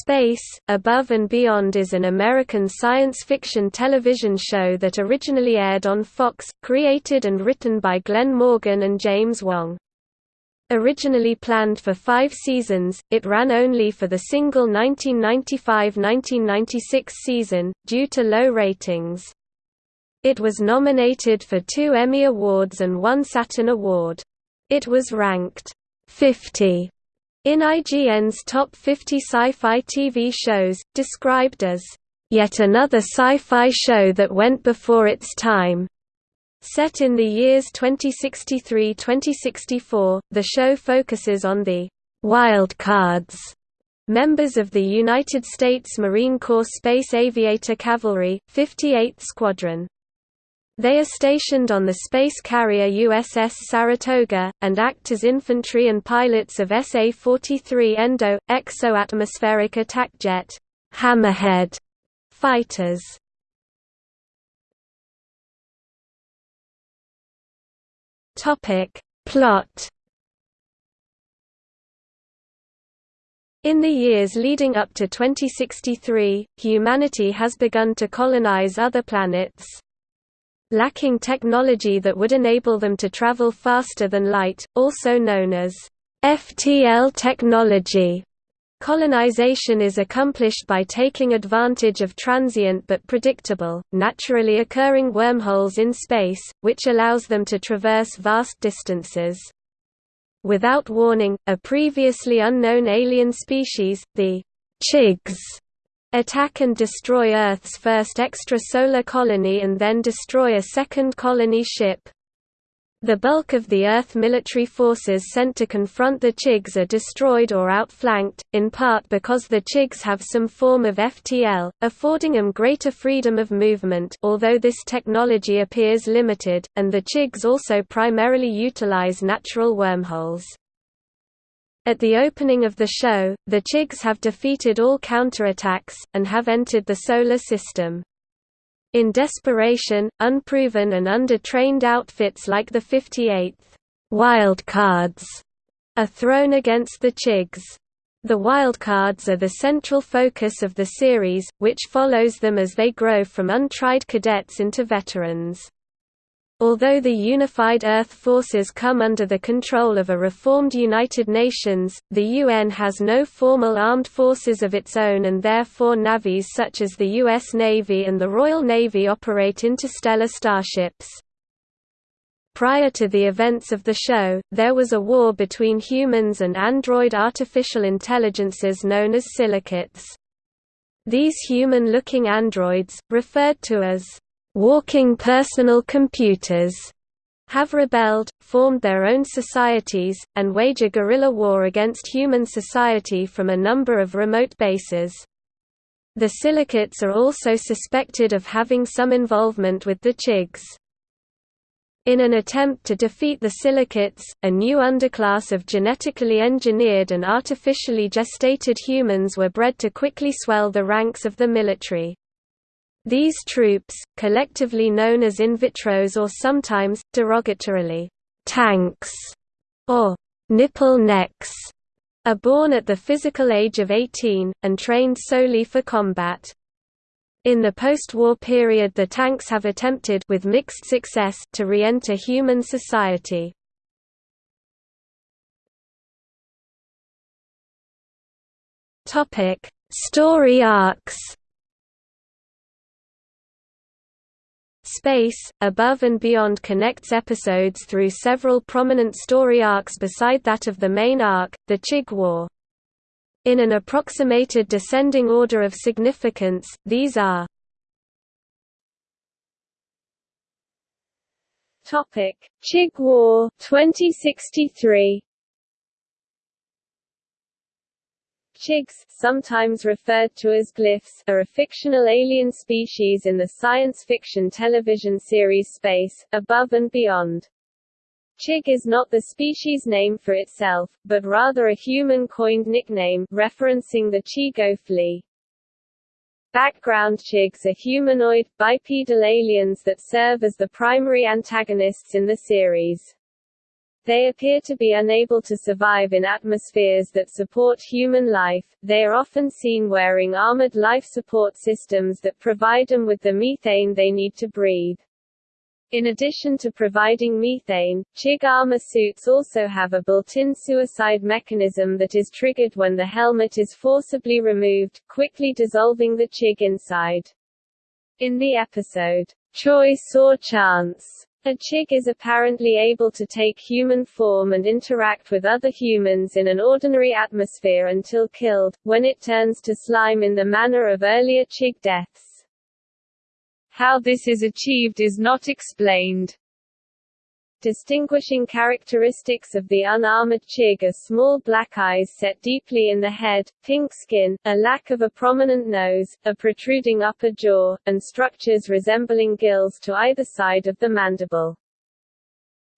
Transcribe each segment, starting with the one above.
Space, Above and Beyond is an American science fiction television show that originally aired on Fox, created and written by Glenn Morgan and James Wong. Originally planned for five seasons, it ran only for the single 1995–1996 season, due to low ratings. It was nominated for two Emmy Awards and one Saturn Award. It was ranked 50 in IGN's Top 50 Sci-Fi TV Shows, described as, "...yet another sci-fi show that went before its time." Set in the years 2063–2064, the show focuses on the «wild cards» members of the United States Marine Corps Space Aviator Cavalry, 58th Squadron. They are stationed on the space carrier USS Saratoga, and act as infantry and pilots of SA-43 Endo, exo-atmospheric attack jet Hammerhead fighters. Plot In the years leading up to 2063, humanity has begun to colonize other planets lacking technology that would enable them to travel faster than light, also known as FTL technology. Colonization is accomplished by taking advantage of transient but predictable, naturally occurring wormholes in space, which allows them to traverse vast distances. Without warning, a previously unknown alien species, the Chigs, attack and destroy Earth's first extrasolar colony and then destroy a second colony ship. The bulk of the Earth military forces sent to confront the Chigs are destroyed or outflanked, in part because the Chigs have some form of FTL, affording them greater freedom of movement although this technology appears limited, and the Chigs also primarily utilize natural wormholes. At the opening of the show, the Chigs have defeated all counterattacks, and have entered the Solar System. In desperation, unproven and under-trained outfits like the 58th Wildcards are thrown against the Chigs. The Wildcards are the central focus of the series, which follows them as they grow from untried cadets into veterans. Although the unified Earth forces come under the control of a reformed United Nations, the UN has no formal armed forces of its own and therefore navies such as the U.S. Navy and the Royal Navy operate interstellar starships. Prior to the events of the show, there was a war between humans and android artificial intelligences known as silicates. These human-looking androids, referred to as walking personal computers have rebelled, formed their own societies, and wage a guerrilla war against human society from a number of remote bases. The silicates are also suspected of having some involvement with the Chigs. In an attempt to defeat the silicates, a new underclass of genetically engineered and artificially gestated humans were bred to quickly swell the ranks of the military. These troops, collectively known as invitros or sometimes, derogatorily, tanks, or nipple necks, are born at the physical age of 18, and trained solely for combat. In the post-war period the tanks have attempted with mixed success to re-enter human society. Story arcs Space, Above and Beyond connects episodes through several prominent story arcs beside that of the main arc, the Chig War. In an approximated descending order of significance, these are Chig War 2063 Chigs, sometimes referred to as glyphs, are a fictional alien species in the science fiction television series Space, Above and Beyond. Chig is not the species name for itself, but rather a human-coined nickname, referencing the Chigoe flea. Background Chigs are humanoid, bipedal aliens that serve as the primary antagonists in the series. They appear to be unable to survive in atmospheres that support human life. They are often seen wearing armored life support systems that provide them with the methane they need to breathe. In addition to providing methane, Chig armor suits also have a built-in suicide mechanism that is triggered when the helmet is forcibly removed, quickly dissolving the Chig inside. In the episode, Choice or Chance, a chig is apparently able to take human form and interact with other humans in an ordinary atmosphere until killed, when it turns to slime in the manner of earlier chig deaths. How this is achieved is not explained. Distinguishing characteristics of the unarmored chig are small black eyes set deeply in the head, pink skin, a lack of a prominent nose, a protruding upper jaw, and structures resembling gills to either side of the mandible.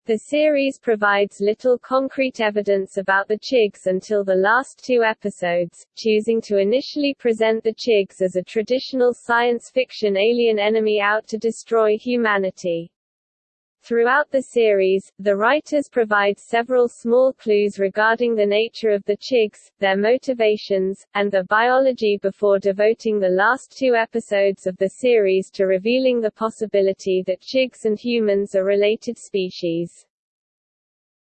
The series provides little concrete evidence about the Chigs until the last two episodes, choosing to initially present the Chigs as a traditional science fiction alien enemy out to destroy humanity. Throughout the series, the writers provide several small clues regarding the nature of the Chigs, their motivations, and their biology before devoting the last two episodes of the series to revealing the possibility that Chigs and humans are related species.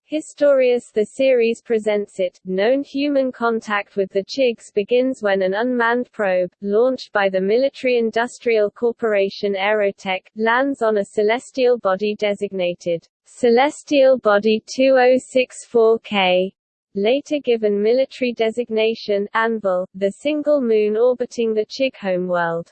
Historius The series presents it, known human contact with the Chigs begins when an unmanned probe, launched by the military-industrial corporation Aerotech, lands on a celestial body designated Celestial Body 2064K, later given military designation Anvil, the single moon orbiting the Chig homeworld.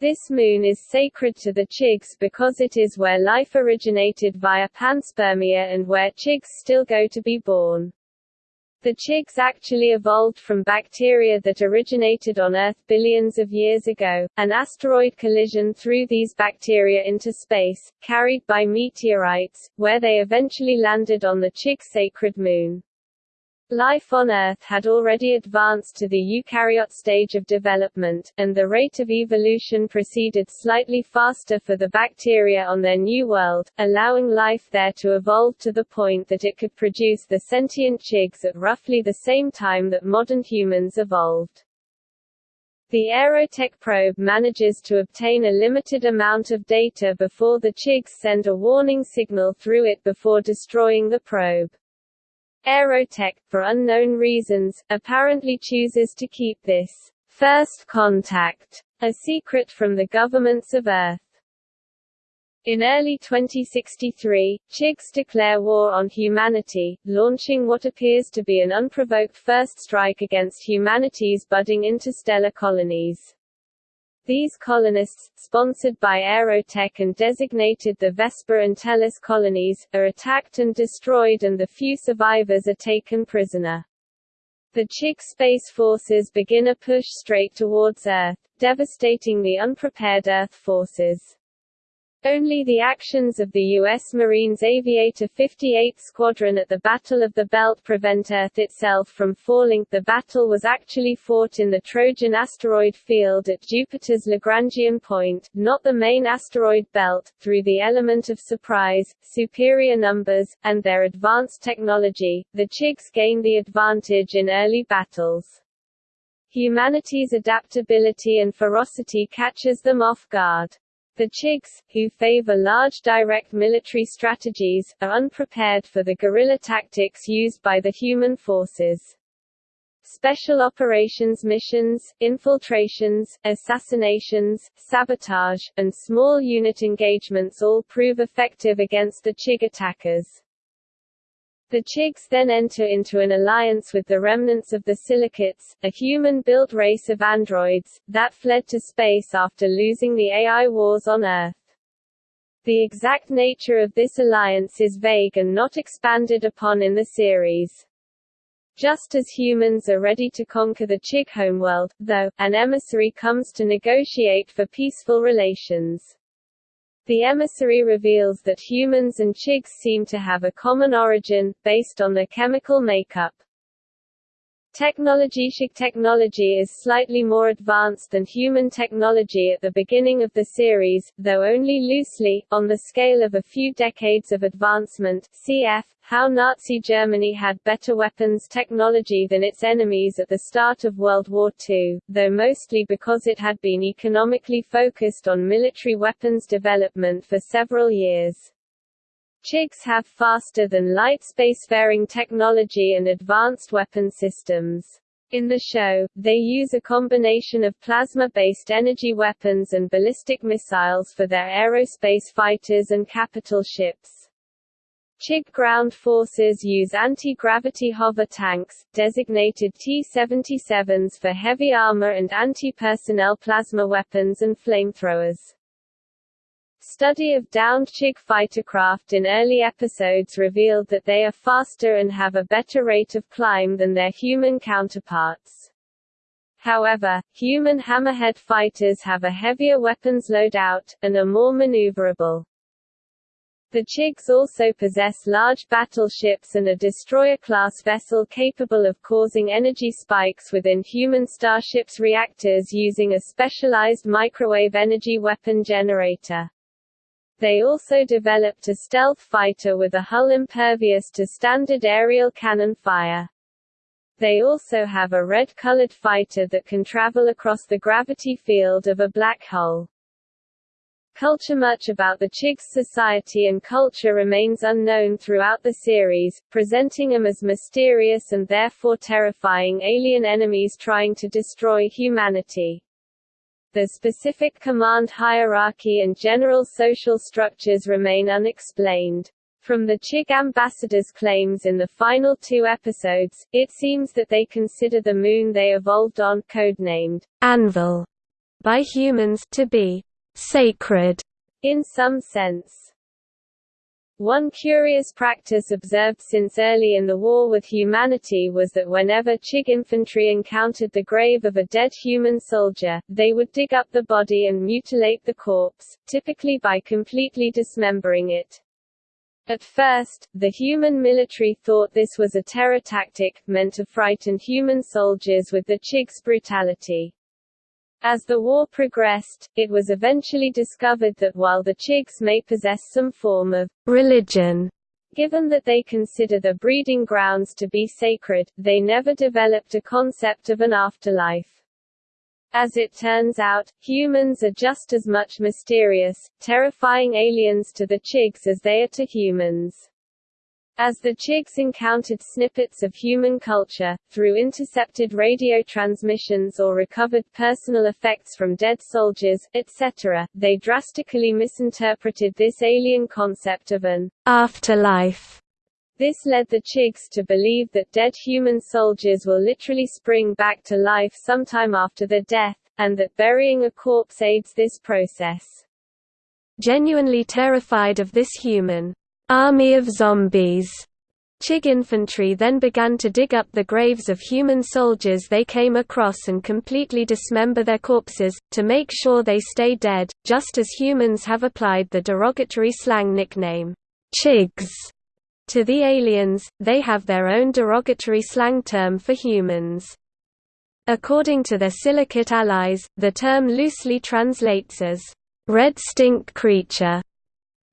This moon is sacred to the Chigs because it is where life originated via panspermia and where Chigs still go to be born. The Chigs actually evolved from bacteria that originated on Earth billions of years ago. An asteroid collision threw these bacteria into space, carried by meteorites, where they eventually landed on the Chig sacred moon. Life on Earth had already advanced to the eukaryote stage of development, and the rate of evolution proceeded slightly faster for the bacteria on their new world, allowing life there to evolve to the point that it could produce the sentient chigs at roughly the same time that modern humans evolved. The Aerotech probe manages to obtain a limited amount of data before the chigs send a warning signal through it before destroying the probe. Aerotech, for unknown reasons, apparently chooses to keep this first contact a secret from the governments of Earth. In early 2063, Chigs declare war on humanity, launching what appears to be an unprovoked first strike against humanity's budding interstellar colonies. These colonists, sponsored by Aerotech and designated the Vesta and Tellus colonies, are attacked and destroyed and the few survivors are taken prisoner. The Chig space forces begin a push straight towards Earth, devastating the unprepared Earth forces. Only the actions of the U.S. Marines Aviator 58 Squadron at the Battle of the Belt prevent Earth itself from falling. The battle was actually fought in the Trojan asteroid field at Jupiter's Lagrangian point, not the main asteroid belt, through the element of surprise, superior numbers, and their advanced technology. The Chigs gain the advantage in early battles. Humanity's adaptability and ferocity catches them off guard. The Chigs, who favor large direct military strategies, are unprepared for the guerrilla tactics used by the human forces. Special operations missions, infiltrations, assassinations, sabotage, and small unit engagements all prove effective against the Chig attackers. The Chigs then enter into an alliance with the remnants of the Silicates, a human-built race of androids, that fled to space after losing the AI wars on Earth. The exact nature of this alliance is vague and not expanded upon in the series. Just as humans are ready to conquer the Chig homeworld, though, an emissary comes to negotiate for peaceful relations. The emissary reveals that humans and Chigs seem to have a common origin, based on their chemical makeup. Technology Chig technology is slightly more advanced than human technology at the beginning of the series, though only loosely, on the scale of a few decades of advancement cf. How Nazi Germany had better weapons technology than its enemies at the start of World War II, though mostly because it had been economically focused on military weapons development for several years. Chigs have faster than light spacefaring technology and advanced weapon systems. In the show, they use a combination of plasma-based energy weapons and ballistic missiles for their aerospace fighters and capital ships. Chig ground forces use anti-gravity hover tanks, designated T-77s for heavy armor and anti-personnel plasma weapons and flamethrowers. Study of downed Chig fightercraft in early episodes revealed that they are faster and have a better rate of climb than their human counterparts. However, human hammerhead fighters have a heavier weapons loadout, and are more maneuverable. The Chigs also possess large battleships and a destroyer-class vessel capable of causing energy spikes within human starships' reactors using a specialized microwave energy weapon generator. They also developed a stealth fighter with a hull impervious to standard aerial cannon fire. They also have a red-colored fighter that can travel across the gravity field of a black hole. Culture Much about the Chigs society and culture remains unknown throughout the series, presenting them as mysterious and therefore terrifying alien enemies trying to destroy humanity. The specific command hierarchy and general social structures remain unexplained. From the Chig ambassador's claims in the final two episodes, it seems that they consider the moon they evolved on codenamed Anvil by humans to be sacred in some sense. One curious practice observed since early in the war with humanity was that whenever Chig infantry encountered the grave of a dead human soldier, they would dig up the body and mutilate the corpse, typically by completely dismembering it. At first, the human military thought this was a terror tactic, meant to frighten human soldiers with the Chig's brutality. As the war progressed, it was eventually discovered that while the Chigs may possess some form of religion, given that they consider the breeding grounds to be sacred, they never developed a concept of an afterlife. As it turns out, humans are just as much mysterious, terrifying aliens to the Chigs as they are to humans. As the Chigs encountered snippets of human culture, through intercepted radio transmissions or recovered personal effects from dead soldiers, etc., they drastically misinterpreted this alien concept of an afterlife. This led the Chigs to believe that dead human soldiers will literally spring back to life sometime after their death, and that burying a corpse aids this process. Genuinely terrified of this human army of zombies. Chig infantry then began to dig up the graves of human soldiers they came across and completely dismember their corpses, to make sure they stay dead, just as humans have applied the derogatory slang nickname, Chigs, to the aliens, they have their own derogatory slang term for humans. According to their silicate allies, the term loosely translates as, red stink creature.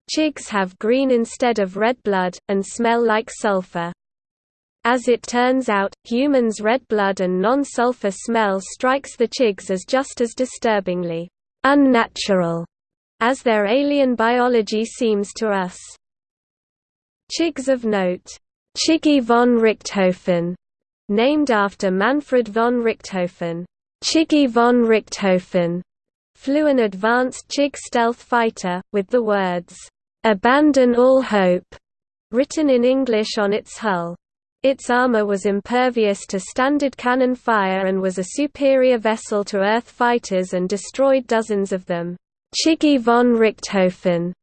Chigs have green instead of red blood, and smell like sulfur. As it turns out, humans' red blood and non-sulfur smell strikes the Chigs as just as disturbingly unnatural as their alien biology seems to us. Chigs of note, Chiggy von Richthofen, named after Manfred von Richthofen, Chiggy von Richthofen, flew an advanced Chig stealth fighter, with the words, "'Abandon all hope' written in English on its hull. Its armor was impervious to standard cannon fire and was a superior vessel to Earth fighters and destroyed dozens of them. Chiggy von Richthofen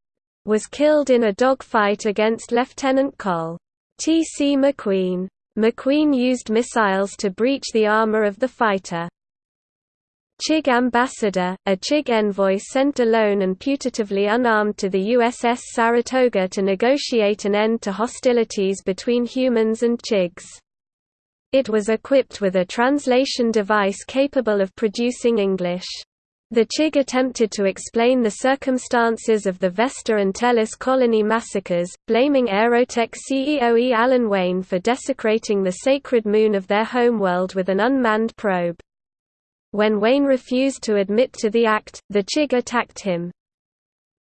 was killed in a dogfight against Lieutenant Col. T. C. McQueen. McQueen used missiles to breach the armor of the fighter. Chig ambassador, a Chig envoy sent alone and putatively unarmed to the USS Saratoga to negotiate an end to hostilities between humans and Chigs. It was equipped with a translation device capable of producing English. The Chig attempted to explain the circumstances of the Vesta and Tellus colony massacres, blaming Aerotech CEO E. Alan Wayne for desecrating the sacred moon of their homeworld with an unmanned probe. When Wayne refused to admit to the act, the Chig attacked him.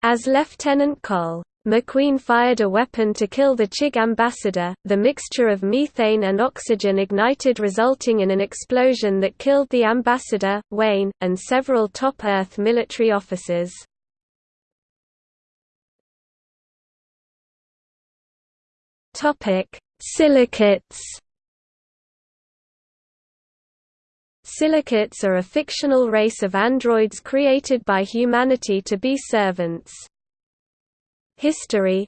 As Lieutenant Col. McQueen fired a weapon to kill the Chig ambassador. The mixture of methane and oxygen ignited, resulting in an explosion that killed the ambassador, Wayne, and several top Earth military officers. Silicates. Silicates are a fictional race of androids created by humanity to be servants. History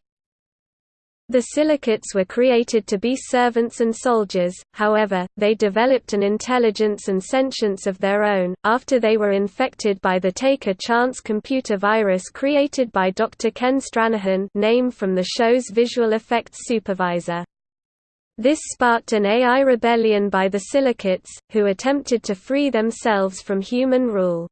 The silicates were created to be servants and soldiers, however, they developed an intelligence and sentience of their own, after they were infected by the Take a Chance computer virus created by Dr. Ken Stranahan name from the show's visual effects supervisor. This sparked an AI rebellion by the silicates, who attempted to free themselves from human rule.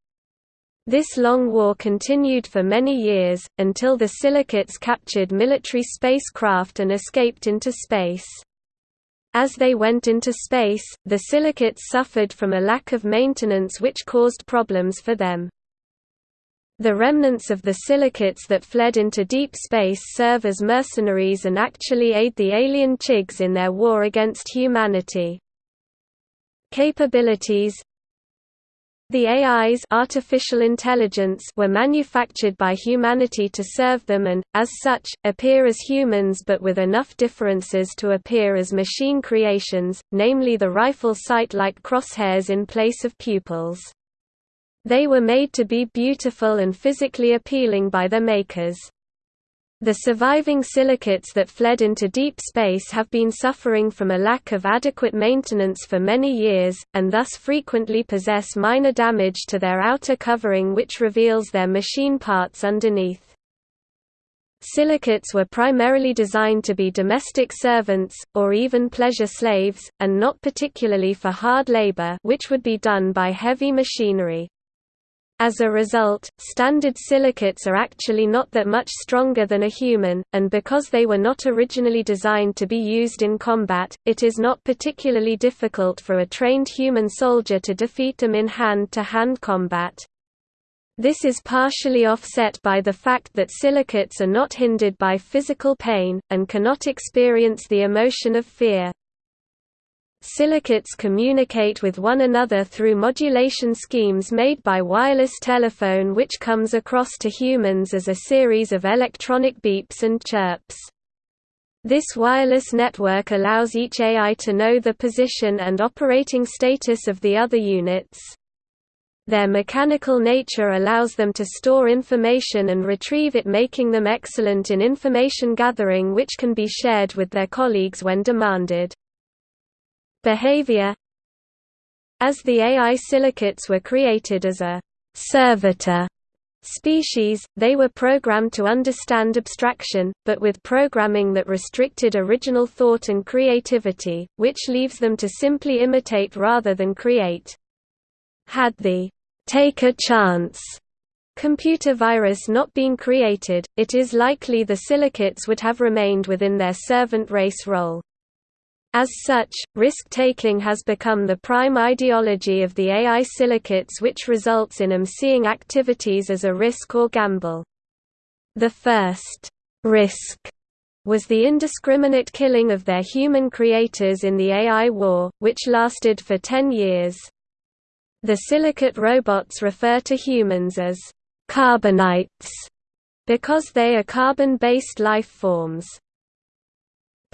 This long war continued for many years, until the silicates captured military spacecraft and escaped into space. As they went into space, the silicates suffered from a lack of maintenance which caused problems for them. The remnants of the silicates that fled into deep space serve as mercenaries and actually aid the alien Chigs in their war against humanity. Capabilities the AIs artificial intelligence were manufactured by humanity to serve them and, as such, appear as humans but with enough differences to appear as machine creations, namely the rifle sight-like crosshairs in place of pupils. They were made to be beautiful and physically appealing by their makers. The surviving silicates that fled into deep space have been suffering from a lack of adequate maintenance for many years, and thus frequently possess minor damage to their outer covering which reveals their machine parts underneath. Silicates were primarily designed to be domestic servants, or even pleasure slaves, and not particularly for hard labor which would be done by heavy machinery. As a result, standard silicates are actually not that much stronger than a human, and because they were not originally designed to be used in combat, it is not particularly difficult for a trained human soldier to defeat them in hand-to-hand -hand combat. This is partially offset by the fact that silicates are not hindered by physical pain, and cannot experience the emotion of fear. Silicates communicate with one another through modulation schemes made by wireless telephone which comes across to humans as a series of electronic beeps and chirps. This wireless network allows each AI to know the position and operating status of the other units. Their mechanical nature allows them to store information and retrieve it making them excellent in information gathering which can be shared with their colleagues when demanded. Behavior As the AI silicates were created as a «servitor» species, they were programmed to understand abstraction, but with programming that restricted original thought and creativity, which leaves them to simply imitate rather than create. Had the «take a chance» computer virus not been created, it is likely the silicates would have remained within their servant race role. As such, risk-taking has become the prime ideology of the AI silicates which results in them seeing activities as a risk or gamble. The first risk was the indiscriminate killing of their human creators in the AI war, which lasted for ten years. The silicate robots refer to humans as carbonites because they are carbon-based life forms.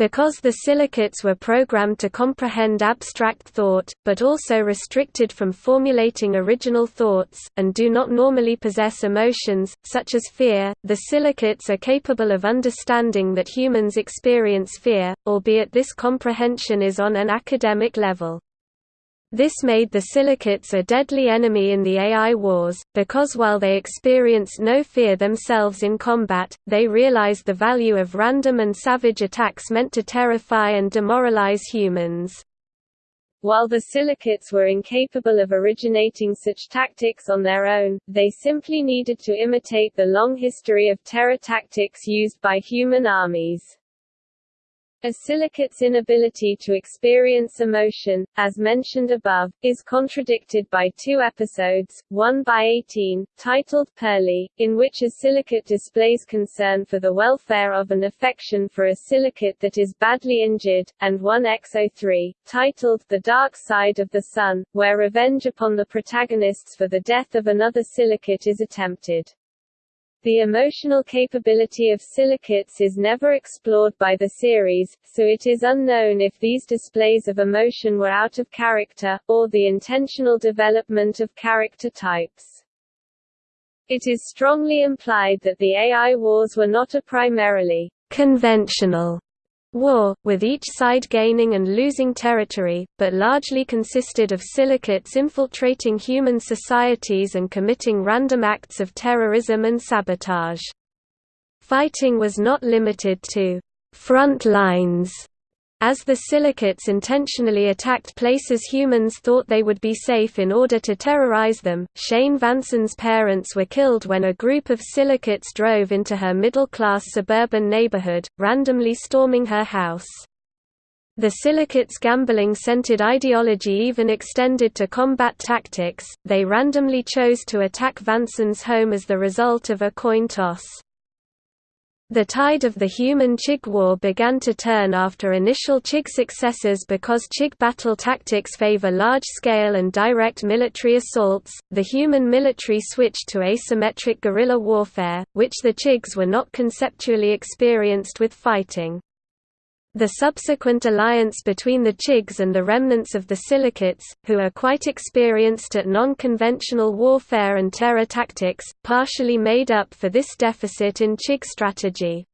Because the silicates were programmed to comprehend abstract thought, but also restricted from formulating original thoughts, and do not normally possess emotions, such as fear, the silicates are capable of understanding that humans experience fear, albeit this comprehension is on an academic level. This made the silicates a deadly enemy in the AI wars, because while they experienced no fear themselves in combat, they realized the value of random and savage attacks meant to terrify and demoralize humans. While the silicates were incapable of originating such tactics on their own, they simply needed to imitate the long history of terror tactics used by human armies. A silicate's inability to experience emotion, as mentioned above, is contradicted by two episodes, one by 18, titled Pearly, in which a silicate displays concern for the welfare of an affection for a silicate that is badly injured, and one XO3, titled The Dark Side of the Sun, where revenge upon the protagonists for the death of another silicate is attempted. The emotional capability of silicates is never explored by the series, so it is unknown if these displays of emotion were out of character, or the intentional development of character types. It is strongly implied that the AI wars were not a primarily conventional war, with each side gaining and losing territory, but largely consisted of silicates infiltrating human societies and committing random acts of terrorism and sabotage. Fighting was not limited to front lines as the silicates intentionally attacked places humans thought they would be safe in order to terrorize them, Shane Vanson's parents were killed when a group of silicates drove into her middle-class suburban neighborhood, randomly storming her house. The silicates' gambling-centered ideology even extended to combat tactics, they randomly chose to attack Vanson's home as the result of a coin toss. The tide of the human-Chig war began to turn after initial Chig successes because Chig battle tactics favor large-scale and direct military assaults. The human military switched to asymmetric guerrilla warfare, which the Chigs were not conceptually experienced with fighting. The subsequent alliance between the Chigs and the remnants of the Silicates, who are quite experienced at non-conventional warfare and terror tactics, partially made up for this deficit in Chig strategy.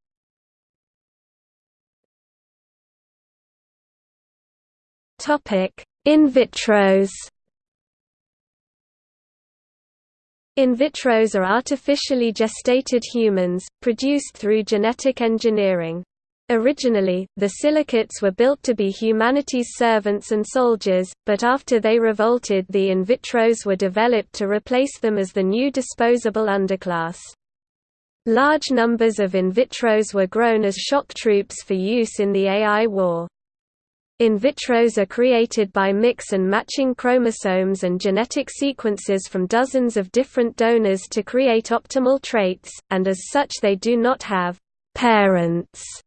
In vitros In vitros are artificially gestated humans, produced through genetic engineering. Originally, the silicates were built to be humanity's servants and soldiers, but after they revolted the in vitros were developed to replace them as the new disposable underclass. Large numbers of in vitros were grown as shock troops for use in the AI war. In vitros are created by mix and matching chromosomes and genetic sequences from dozens of different donors to create optimal traits, and as such they do not have «parents»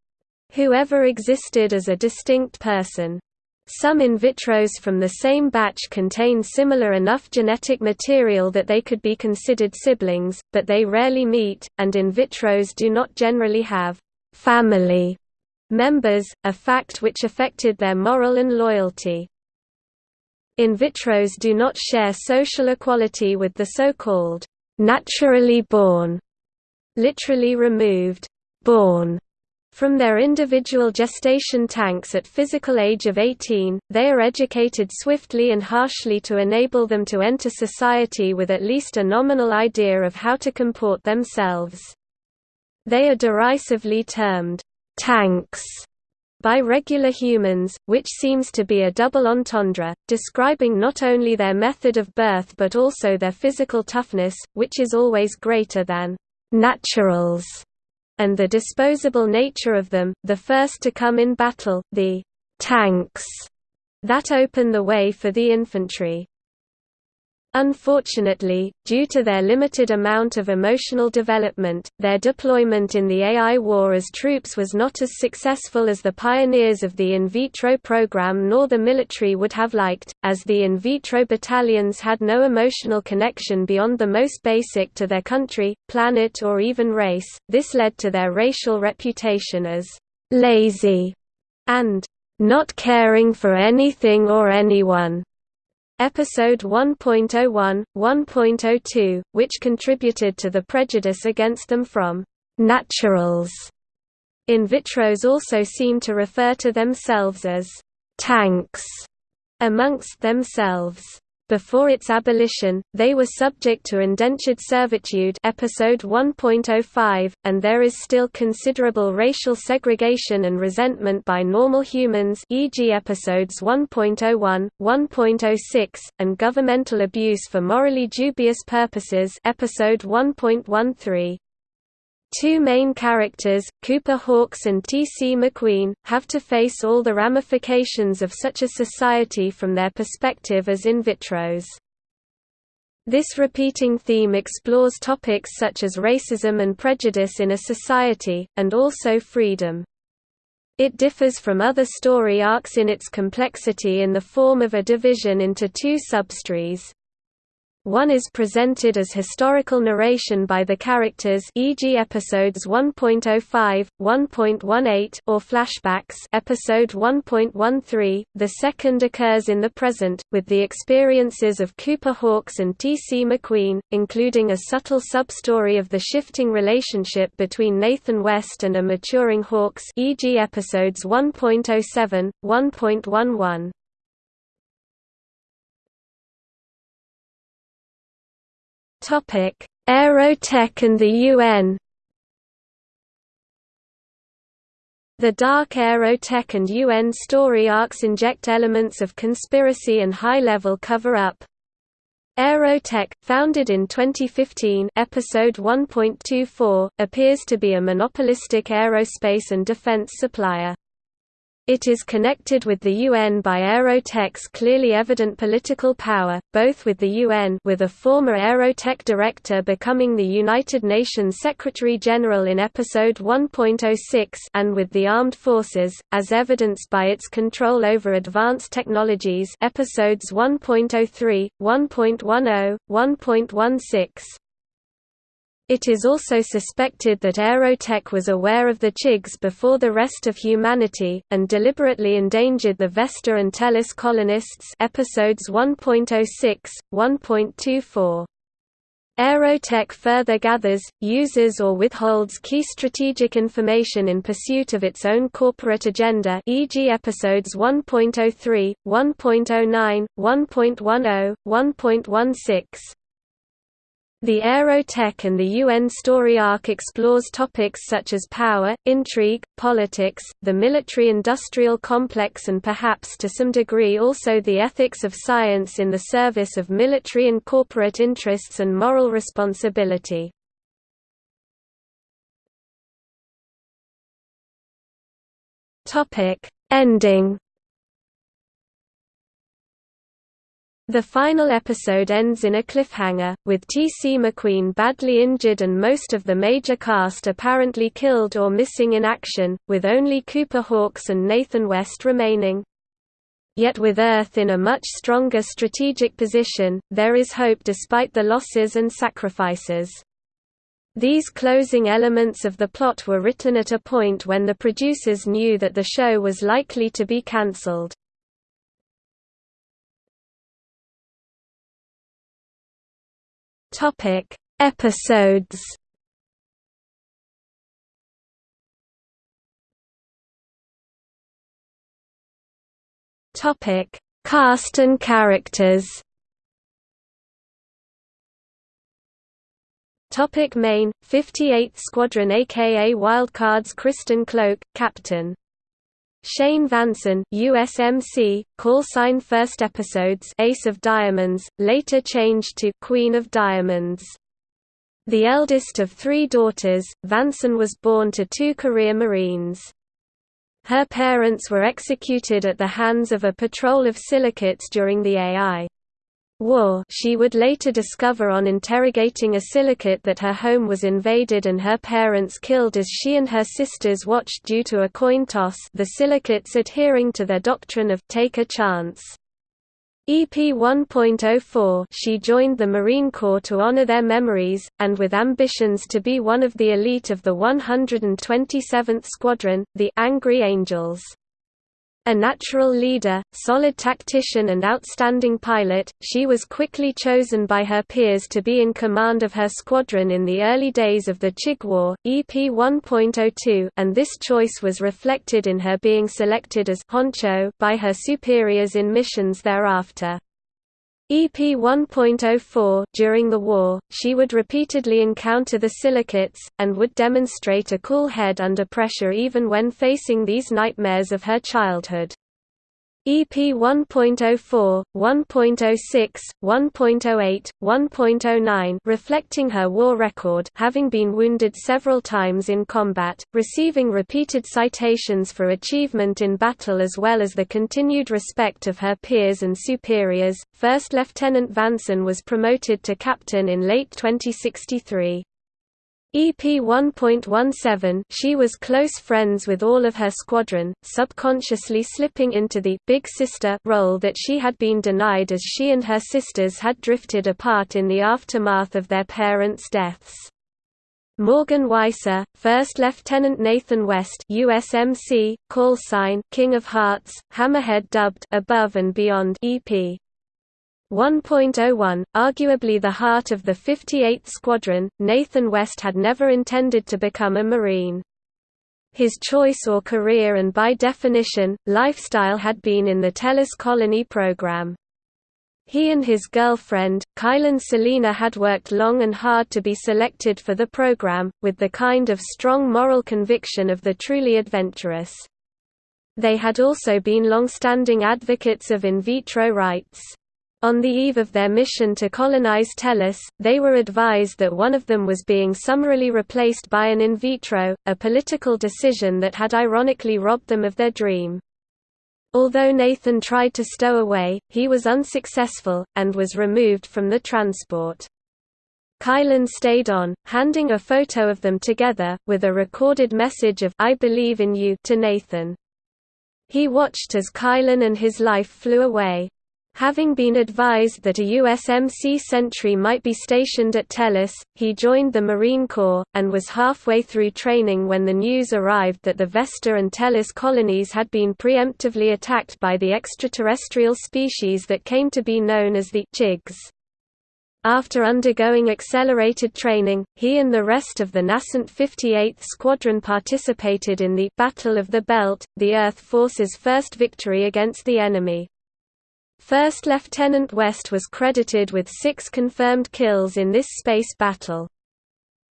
whoever existed as a distinct person. Some in vitros from the same batch contain similar enough genetic material that they could be considered siblings, but they rarely meet, and in vitros do not generally have family members, a fact which affected their moral and loyalty. In vitros do not share social equality with the so-called naturally born, literally removed, born from their individual gestation tanks at physical age of 18, they are educated swiftly and harshly to enable them to enter society with at least a nominal idea of how to comport themselves. They are derisively termed, "'tanks' by regular humans, which seems to be a double entendre, describing not only their method of birth but also their physical toughness, which is always greater than «naturals» and the disposable nature of them, the first to come in battle, the tanks that open the way for the infantry. Unfortunately, due to their limited amount of emotional development, their deployment in the AI war as troops was not as successful as the pioneers of the in vitro program nor the military would have liked, as the in vitro battalions had no emotional connection beyond the most basic to their country, planet or even race. This led to their racial reputation as lazy and not caring for anything or anyone. Episode 1.01, 1.02, which contributed to the prejudice against them from «naturals». In vitros also seem to refer to themselves as «tanks» amongst themselves. Before its abolition, they were subject to indentured servitude episode 1.05, and there is still considerable racial segregation and resentment by normal humans e.g. episodes 1.01, 1.06, and governmental abuse for morally dubious purposes episode 1.13. Two main characters, Cooper Hawkes and T.C. McQueen, have to face all the ramifications of such a society from their perspective as in vitros. This repeating theme explores topics such as racism and prejudice in a society, and also freedom. It differs from other story arcs in its complexity in the form of a division into two substories. One is presented as historical narration by the characters e.g. episodes 1.05, 1.18 or flashbacks episode 1.13. The second occurs in the present, with the experiences of Cooper Hawkes and T.C. McQueen, including a subtle sub-story of the shifting relationship between Nathan West and a maturing Hawkes e.g. episodes 1.07, 1.11. Aerotech and the UN. The dark Aerotech and UN story arcs inject elements of conspiracy and high-level cover-up. Aerotech, founded in 2015 episode 1.24, appears to be a monopolistic aerospace and defense supplier. It is connected with the UN by Aerotech's clearly evident political power, both with the UN with a former Aerotech director becoming the United Nations Secretary-General in Episode 1.06 and with the armed forces, as evidenced by its control over advanced technologies Episodes 1.03, 1.10, 1.16. It is also suspected that Aerotech was aware of the Chigs before the rest of humanity, and deliberately endangered the Vesta and Tellus colonists episodes 1.06, 1.24. Aerotech further gathers, uses or withholds key strategic information in pursuit of its own corporate agenda e.g. episodes 1.03, 1.09, 1.10, 1.16. The Aerotech and the UN story arc explores topics such as power, intrigue, politics, the military-industrial complex and perhaps to some degree also the ethics of science in the service of military and corporate interests and moral responsibility. Ending The final episode ends in a cliffhanger, with T.C. McQueen badly injured and most of the major cast apparently killed or missing in action, with only Cooper Hawkes and Nathan West remaining. Yet with Earth in a much stronger strategic position, there is hope despite the losses and sacrifices. These closing elements of the plot were written at a point when the producers knew that the show was likely to be cancelled. Topic: Episodes. Topic: Cast and characters. Topic Main, 58th Squadron aka Wildcards Kristen Cloke, Captain Shane Vanson USMC, call sign first episodes Ace of Diamonds, later changed to Queen of Diamonds. The eldest of three daughters, Vanson was born to two career Marines. Her parents were executed at the hands of a patrol of silicates during the AI war she would later discover on interrogating a silicate that her home was invaded and her parents killed as she and her sisters watched due to a coin toss the silicates adhering to their doctrine of take a chance. EP 1.04 she joined the Marine Corps to honor their memories, and with ambitions to be one of the elite of the 127th Squadron, the Angry Angels. A natural leader, solid tactician and outstanding pilot, she was quickly chosen by her peers to be in command of her squadron in the early days of the Chig War, EP 1.02 and this choice was reflected in her being selected as honcho by her superiors in missions thereafter. EP 1.04 During the war, she would repeatedly encounter the silicates, and would demonstrate a cool head under pressure even when facing these nightmares of her childhood. EP 1.04, 1.06, 1.08, 1.09 reflecting her war record having been wounded several times in combat, receiving repeated citations for achievement in battle as well as the continued respect of her peers and superiors. First Lieutenant Vanson was promoted to captain in late 2063. EP 1.17 She was close friends with all of her squadron, subconsciously slipping into the «big sister» role that she had been denied as she and her sisters had drifted apart in the aftermath of their parents' deaths. Morgan Weisser, First Lieutenant Nathan West USMC, call sign King of Hearts, Hammerhead dubbed Above and Beyond EP 1.01, arguably the heart of the 58th Squadron, Nathan West had never intended to become a Marine. His choice or career and by definition, lifestyle had been in the Tellus Colony program. He and his girlfriend, Kylen Celina had worked long and hard to be selected for the program, with the kind of strong moral conviction of the truly adventurous. They had also been long-standing advocates of in vitro rights. On the eve of their mission to colonize Tellus, they were advised that one of them was being summarily replaced by an in vitro, a political decision that had ironically robbed them of their dream. Although Nathan tried to stow away, he was unsuccessful, and was removed from the transport. Kylen stayed on, handing a photo of them together, with a recorded message of I believe in you to Nathan. He watched as Kylen and his life flew away, Having been advised that a USMC sentry might be stationed at Tellus, he joined the Marine Corps, and was halfway through training when the news arrived that the Vesta and Tellus colonies had been preemptively attacked by the extraterrestrial species that came to be known as the Chigs. After undergoing accelerated training, he and the rest of the nascent 58th Squadron participated in the Battle of the Belt, the Earth Force's first victory against the enemy. First Lieutenant West was credited with six confirmed kills in this space battle.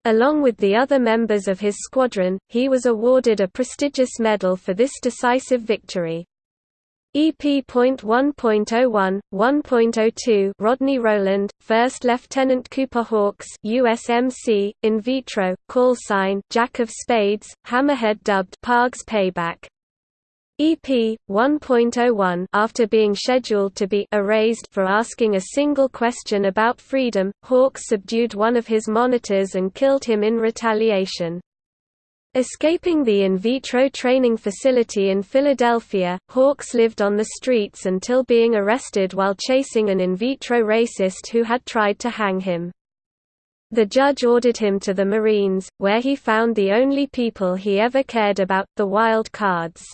Along with the other members of his squadron, he was awarded a prestigious medal for this decisive victory. EP.1.01, 1.02 Rodney Rowland, 1st Lieutenant Cooper Hawks USMC, in vitro, call sign Jack of Spades, Hammerhead dubbed Parg's Payback. EP 1.01 after being scheduled to be erased for asking a single question about freedom, Hawks subdued one of his monitors and killed him in retaliation. Escaping the in vitro training facility in Philadelphia, Hawks lived on the streets until being arrested while chasing an in vitro racist who had tried to hang him. The judge ordered him to the Marines, where he found the only people he ever cared about, the wild cards.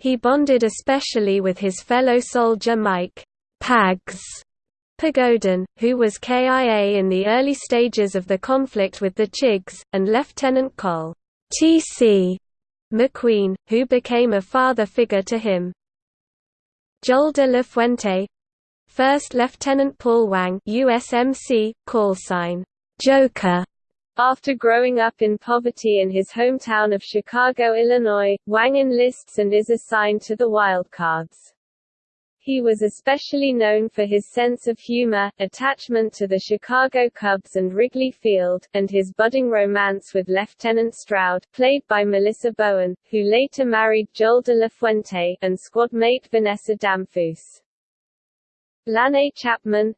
He bonded especially with his fellow soldier Mike Pags Pagodin, who was KIA in the early stages of the conflict with the Chigs, and Lieutenant Col. T.C. McQueen, who became a father figure to him. Joel de la Fuente First Lieutenant Paul Wang USMC, call sign, Joker, after growing up in poverty in his hometown of Chicago, Illinois, Wang enlists and is assigned to the Wildcards. He was especially known for his sense of humor, attachment to the Chicago Cubs and Wrigley Field, and his budding romance with Lieutenant Stroud, played by Melissa Bowen, who later married Joel de la Fuente, and squad mate Vanessa Damphousse. Lanae Chapman,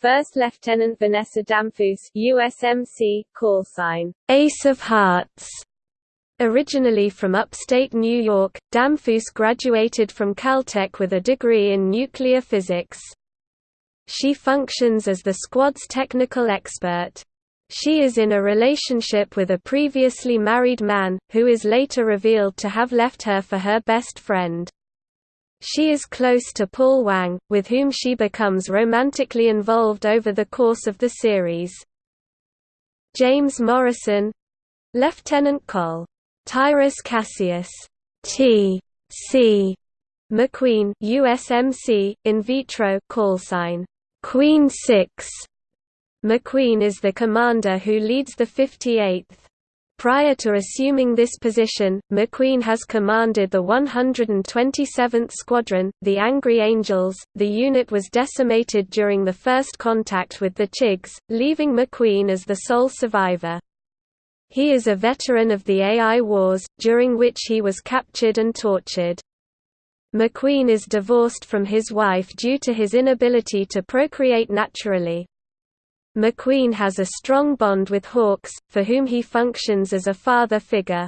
First Lieutenant Vanessa Damphousse USMC, call sign, Ace of Hearts. Originally from upstate New York, Damphousse graduated from Caltech with a degree in nuclear physics. She functions as the squad's technical expert. She is in a relationship with a previously married man, who is later revealed to have left her for her best friend. She is close to Paul Wang, with whom she becomes romantically involved over the course of the series. James Morrison Lieutenant Col. Tyrus Cassius T. C. McQueen USMC, in vitro call sign Queen 6. McQueen is the commander who leads the 58th. Prior to assuming this position, McQueen has commanded the 127th Squadron, the Angry Angels. The unit was decimated during the first contact with the Chigs, leaving McQueen as the sole survivor. He is a veteran of the AI Wars, during which he was captured and tortured. McQueen is divorced from his wife due to his inability to procreate naturally. McQueen has a strong bond with Hawks, for whom he functions as a father figure.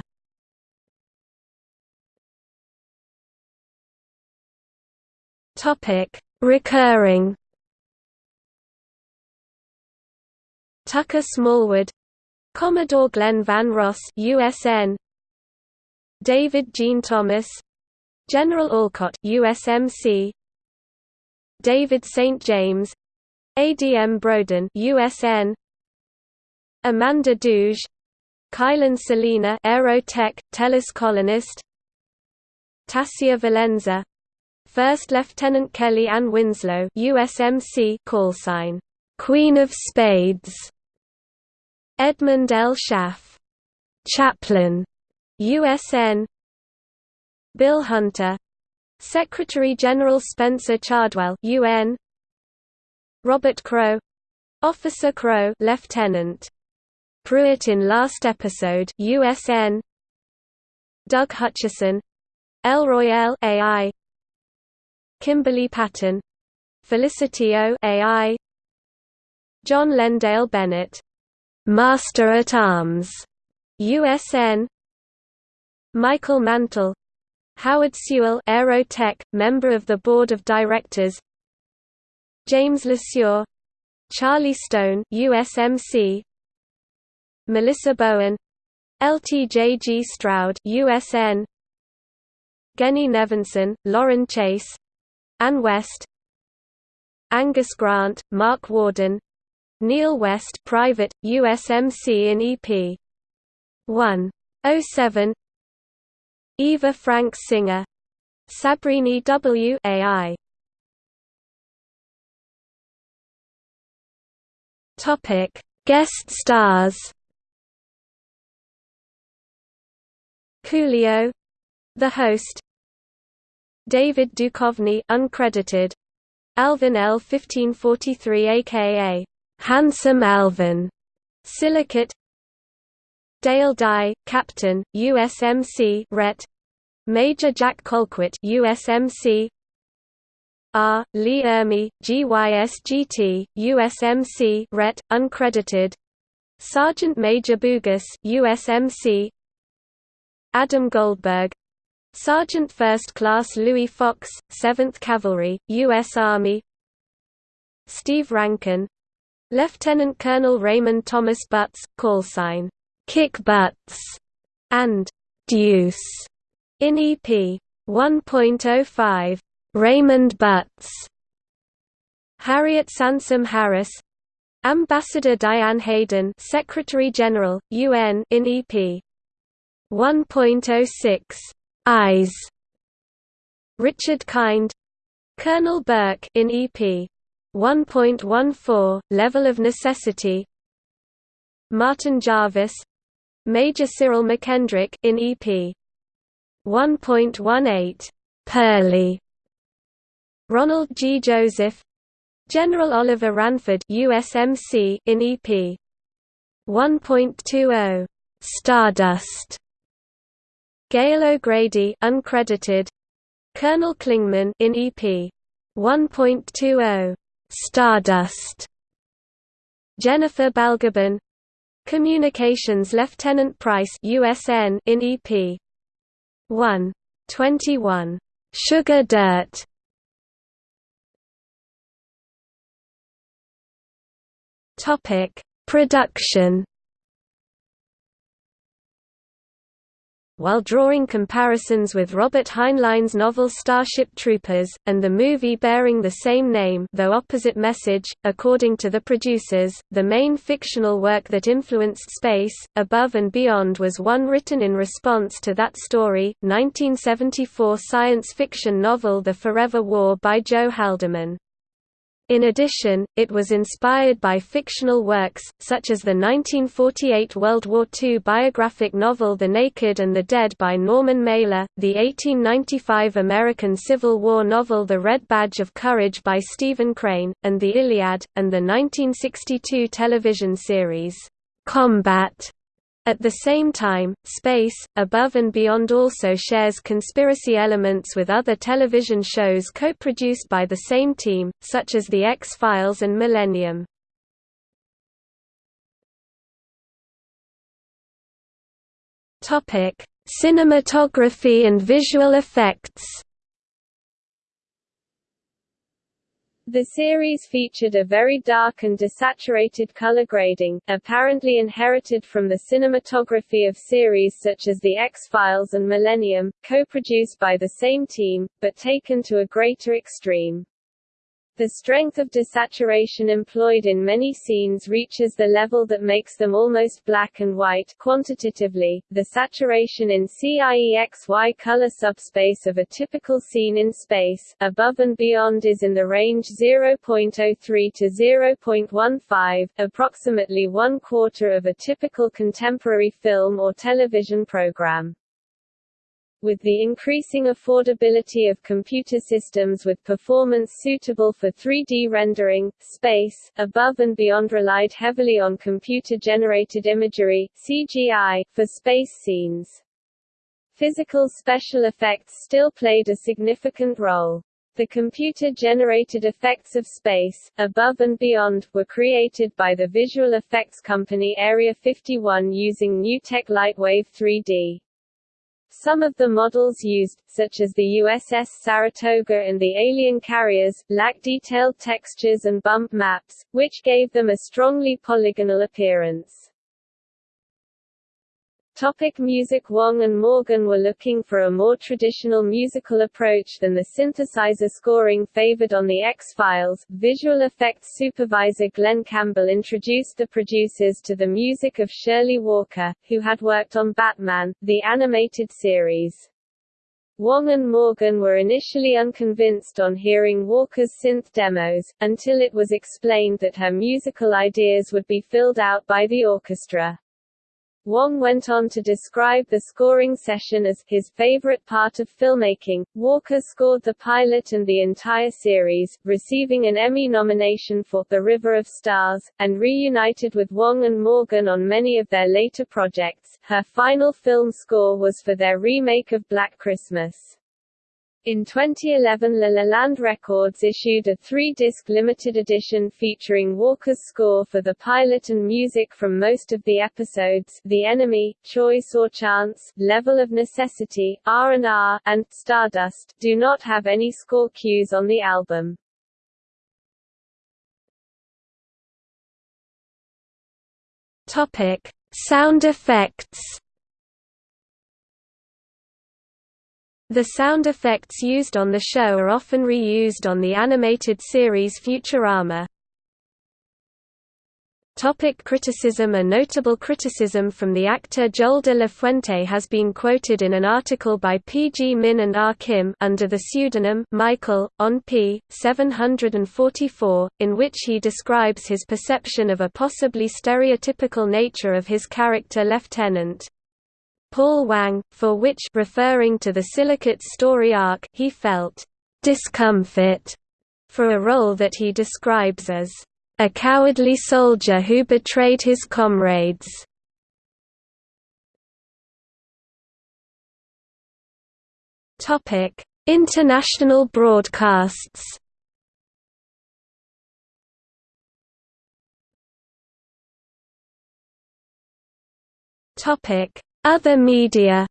Recurring. Tucker Smallwood Commodore Glenn Van Ross USN David Jean Thomas General Olcott USMC David St James ADM Broden USN Amanda Douge Kylen Celina Aerotech Tellus colonist Tasia Valenza First Lieutenant Kelly Ann Winslow USMC call sign Queen of Spades. Edmund L. Schaff Chaplain USN Bill Hunter Secretary General Spencer Chardwell UN Robert Crow Officer Crow Lieutenant. Pruitt in last episode USN Doug Hutchison. El Royale AI Kimberly Patton. Felicity O AI John Lendale Bennett. Master at Arms USN Michael Mantle. Howard Sewell Aerotech, member of the Board of Directors James LeSure Charlie Stone USMC Melissa Bowen LTJG Stroud USN Genny Nevinson, Lauren Chase Ann West Angus Grant, Mark Warden Neil West Private, USMC in EP 107 Eva Frank Singer Sabrini W. AI Topic: Guest stars. Coolio, the host. David Duchovny, uncredited. Alvin L. 1543, aka Handsome Alvin. Silicate. Dale Dye, Captain, USMC Ret. Major Jack Colquitt, USMC R. Lee Ermey, GYSGT, USMC Ret. uncredited Sergeant Major Bugus USMC Adam Goldberg Sergeant First Class Louis Fox, 7th Cavalry, U.S. Army Steve Rankin Lieutenant Colonel Raymond Thomas Butts, callsign, Kick Butts, and Deuce in EP 1.05 Raymond Butts, Harriet Sansom Harris, Ambassador Diane Hayden, Secretary General, UN in EP 1.06 Eyes, Richard Kind, Colonel Burke in EP 1.14 Level of Necessity, Martin Jarvis, Major Cyril McKendrick in EP 1.18 Pearly Ronald G. Joseph General Oliver Ranford USMC in EP 1.20 Stardust. Gail O'Grady uncredited. Colonel Klingman in EP 1.20 Stardust. Jennifer Balgobin. Communications Lieutenant Price USN in EP 1.21 Sugar Dirt Topic: Production. While drawing comparisons with Robert Heinlein's novel Starship Troopers, and the movie bearing the same name though opposite message, according to the producers, the main fictional work that influenced Space, Above and Beyond was one written in response to that story, 1974 science fiction novel The Forever War by Joe Haldeman. In addition, it was inspired by fictional works, such as the 1948 World War II biographic novel The Naked and the Dead by Norman Mailer, the 1895 American Civil War novel The Red Badge of Courage by Stephen Crane, and The Iliad, and the 1962 television series, Combat at the same time, Space, Above and Beyond also shares conspiracy elements with other television shows co-produced by the same team, such as The X-Files and Millennium. Cinematography and visual effects The series featured a very dark and desaturated color grading, apparently inherited from the cinematography of series such as The X-Files and Millennium, co-produced by the same team, but taken to a greater extreme. The strength of desaturation employed in many scenes reaches the level that makes them almost black and white quantitatively. The saturation in CIEXY color subspace of a typical scene in space, above and beyond is in the range 0.03 to 0.15, approximately one quarter of a typical contemporary film or television program. With the increasing affordability of computer systems with performance suitable for 3D rendering, Space, Above and Beyond relied heavily on computer-generated imagery CGI, for space scenes. Physical special effects still played a significant role. The computer-generated effects of Space, Above and Beyond, were created by the visual effects company Area 51 using NewTek Lightwave 3D. Some of the models used, such as the USS Saratoga and the alien carriers, lack detailed textures and bump maps, which gave them a strongly polygonal appearance. Topic music Wong and Morgan were looking for a more traditional musical approach than the synthesizer scoring favored on The X-Files. Visual effects supervisor Glen Campbell introduced the producers to the music of Shirley Walker, who had worked on Batman, the animated series. Wong and Morgan were initially unconvinced on hearing Walker's synth demos, until it was explained that her musical ideas would be filled out by the orchestra. Wong went on to describe the scoring session as his favorite part of filmmaking. Walker scored the pilot and the entire series, receiving an Emmy nomination for The River of Stars, and reunited with Wong and Morgan on many of their later projects. Her final film score was for their remake of Black Christmas. In 2011 La La Land Records issued a three-disc limited edition featuring Walker's score for the pilot and music from most of the episodes The Enemy, Choice or Chance, Level of Necessity, R&R, and Stardust do not have any score cues on the album. Topic: Sound effects The sound effects used on the show are often reused on the animated series Futurama. Topic criticism A notable criticism from the actor Joel de la Fuente has been quoted in an article by P. G. Min and R. Kim under the pseudonym Michael, on p. 744, in which he describes his perception of a possibly stereotypical nature of his character Lieutenant. Paul Wang, for which referring to the Silicates story arc he felt discomfort for a role that he describes as a cowardly soldier who betrayed his comrades. Topic: International broadcasts. Topic: other media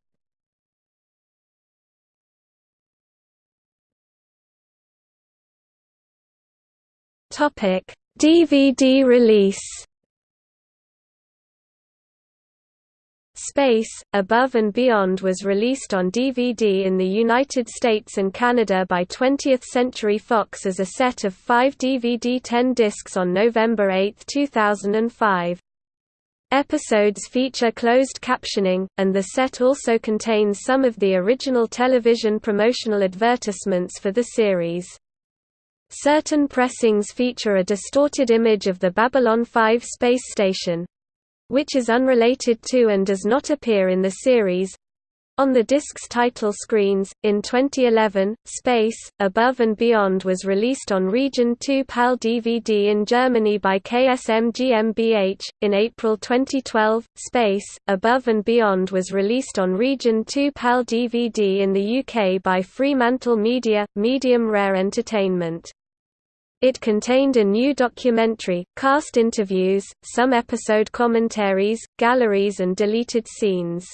Topic: DVD release. Space, Above and Beyond was released on DVD in the United States and Canada by 20th Century Fox as a set of five DVD 10 discs on November 8, 2005. Episodes feature closed captioning, and the set also contains some of the original television promotional advertisements for the series. Certain pressings feature a distorted image of the Babylon 5 space station which is unrelated to and does not appear in the series on the disc's title screens. In 2011, Space, Above and Beyond was released on Region 2 PAL DVD in Germany by KSM GmbH. In April 2012, Space, Above and Beyond was released on Region 2 PAL DVD in the UK by Fremantle Media, Medium Rare Entertainment. It contained a new documentary, cast interviews, some episode commentaries, galleries and deleted scenes.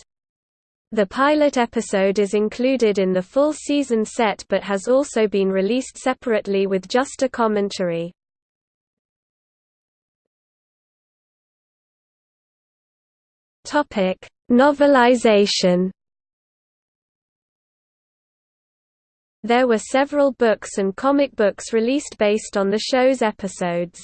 The pilot episode is included in the full season set but has also been released separately with just a commentary. Topic: Novelization There were several books and comic books released based on the show's episodes.